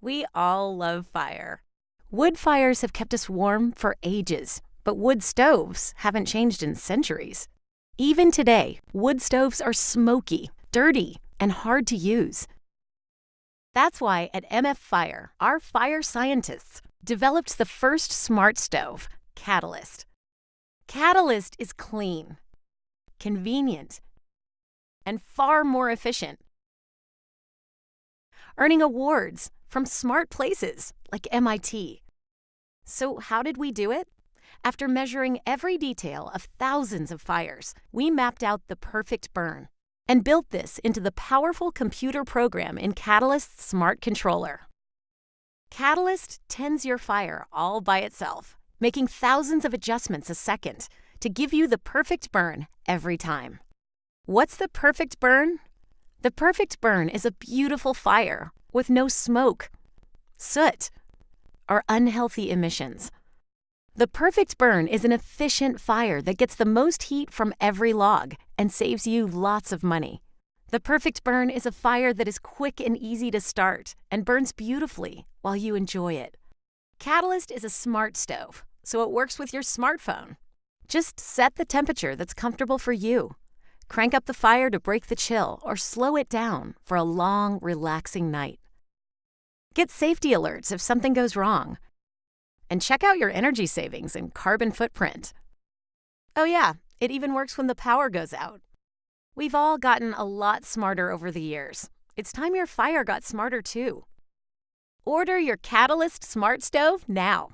We all love fire. Wood fires have kept us warm for ages, but wood stoves haven't changed in centuries. Even today, wood stoves are smoky, dirty, and hard to use. That's why at MF Fire, our fire scientists developed the first smart stove, Catalyst. Catalyst is clean, convenient, and far more efficient, earning awards from smart places like MIT. So, how did we do it? After measuring every detail of thousands of fires, we mapped out the perfect burn and built this into the powerful computer program in Catalyst's Smart Controller. Catalyst tends your fire all by itself, making thousands of adjustments a second to give you the perfect burn every time. What's the perfect burn? The perfect burn is a beautiful fire with no smoke, soot, or unhealthy emissions. The perfect burn is an efficient fire that gets the most heat from every log and saves you lots of money. The perfect burn is a fire that is quick and easy to start and burns beautifully while you enjoy it. Catalyst is a smart stove, so it works with your smartphone. Just set the temperature that's comfortable for you. Crank up the fire to break the chill or slow it down for a long, relaxing night. Get safety alerts if something goes wrong and check out your energy savings and carbon footprint. Oh, yeah, it even works when the power goes out. We've all gotten a lot smarter over the years. It's time your fire got smarter too. Order your Catalyst Smart Stove now.